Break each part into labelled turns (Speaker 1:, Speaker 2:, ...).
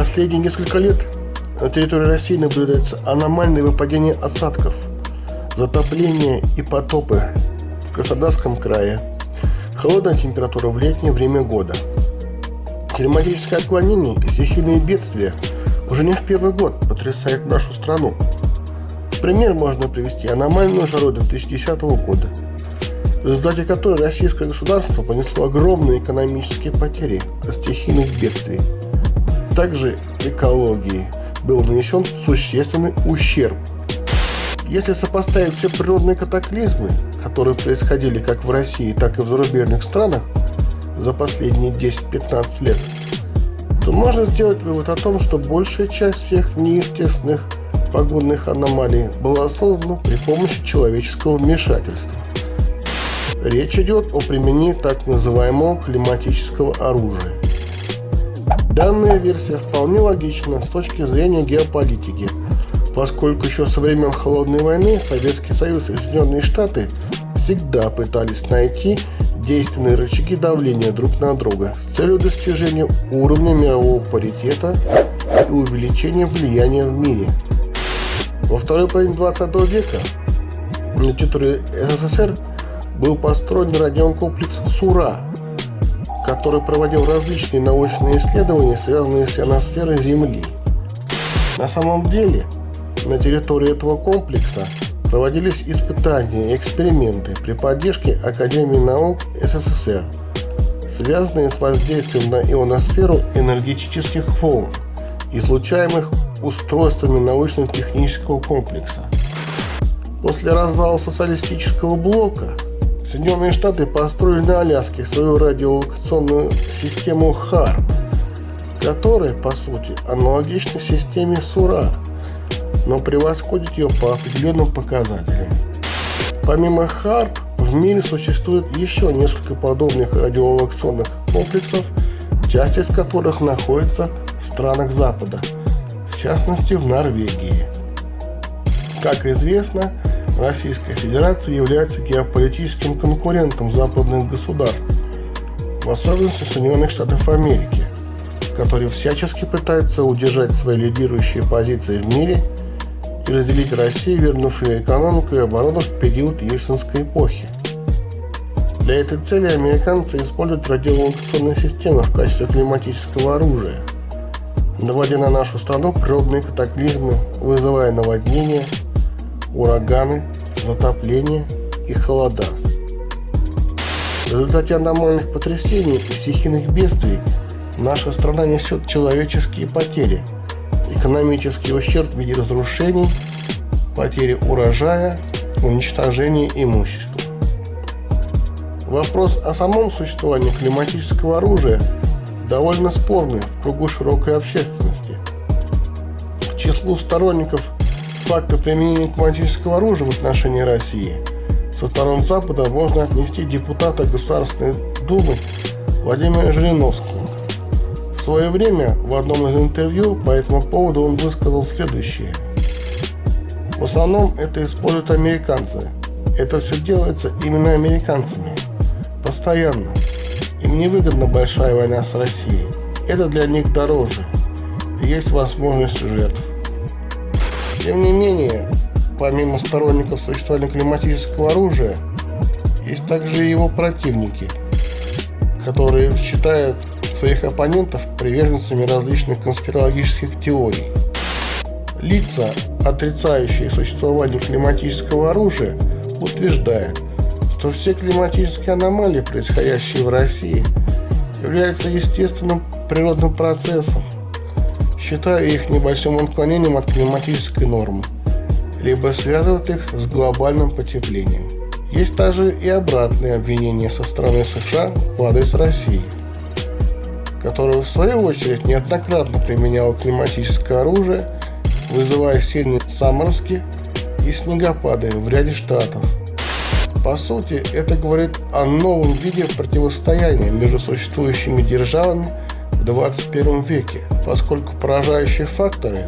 Speaker 1: Последние несколько лет на территории России наблюдается аномальное выпадение осадков, затопление и потопы в Краснодарском крае, холодная температура в летнее время года. Климатическое отклонение и стихийные бедствия уже не в первый год потрясают нашу страну. Пример можно привести аномальную жару 2010 года, в результате которой российское государство понесло огромные экономические потери от стихийных бедствий. Также экологии был нанесен существенный ущерб. Если сопоставить все природные катаклизмы, которые происходили как в России, так и в зарубежных странах за последние 10-15 лет, то можно сделать вывод о том, что большая часть всех неестественных погодных аномалий была создана при помощи человеческого вмешательства. Речь идет о применении так называемого климатического оружия. Данная версия вполне логична с точки зрения геополитики, поскольку еще со времен Холодной войны Советский Союз и Соединенные Штаты всегда пытались найти действенные рычаги давления друг на друга с целью достижения уровня мирового паритета и увеличения влияния в мире. Во второй половине 20 века на территории СССР был построен радиокомплекс «Сура», который проводил различные научные исследования, связанные с ионосферой Земли. На самом деле, на территории этого комплекса проводились испытания и эксперименты при поддержке Академии наук СССР, связанные с воздействием на ионосферу энергетических волн, излучаемых устройствами научно-технического комплекса. После развала социалистического блока Соединенные Штаты построили на Аляске свою радиолокационную систему HARP, которая, по сути, аналогична системе СУРА – но превосходит ее по определенным показателям. Помимо ХАРП, в мире существует еще несколько подобных радиолокационных комплексов, часть из которых находится в странах Запада, в частности в Норвегии. Как известно, Российская Федерация является геополитическим конкурентом западных государств, в особенности Соединенных Штатов Америки, которые всячески пытаются удержать свои лидирующие позиции в мире – и разделить Россию, вернув ее экономику и оборону в период Ельцинской эпохи. Для этой цели американцы используют радиолокационные системы в качестве климатического оружия, наводя на нашу страну природные катаклизмы, вызывая наводнения, ураганы, затопления и холода. В результате аномальных потрясений и стихийных бедствий наша страна несет человеческие потери – экономический ущерб в виде разрушений, потери урожая, уничтожения имущества. Вопрос о самом существовании климатического оружия довольно спорный в кругу широкой общественности. К числу сторонников факта применения климатического оружия в отношении России со сторон Запада можно отнести депутата Государственной Думы Владимира Жириновского, в свое время в одном из интервью по этому поводу он высказал следующее. В основном это используют американцы. Это все делается именно американцами. Постоянно. Им невыгодна большая война с Россией. Это для них дороже. Есть возможность жертв. Тем не менее, помимо сторонников существования климатического оружия, есть также и его противники, которые считают своих оппонентов приверженцами различных конспирологических теорий. Лица, отрицающие существование климатического оружия, утверждают, что все климатические аномалии, происходящие в России, являются естественным природным процессом, считая их небольшим отклонением от климатической нормы, либо связывают их с глобальным потеплением. Есть также и обратные обвинения со стороны США в адрес России – которая в свою очередь неоднократно применяла климатическое оружие, вызывая сильные заморозки и снегопады в ряде штатов. По сути, это говорит о новом виде противостояния между существующими державами в 21 веке, поскольку поражающие факторы,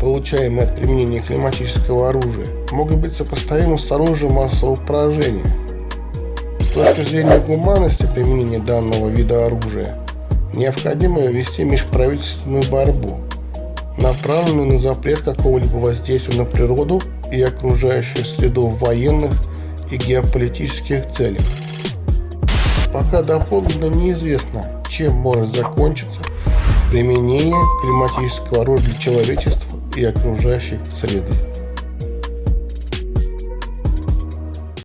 Speaker 1: получаемые от применения климатического оружия, могут быть сопоставимы с оружием массового поражения. С точки зрения гуманности применения данного вида оружия, необходимо вести межправительственную борьбу, направленную на запрет какого-либо воздействия на природу и окружающую среду военных и геополитических целях. Пока доподлинно неизвестно, чем может закончиться применение климатического оружия для человечества и окружающей среды.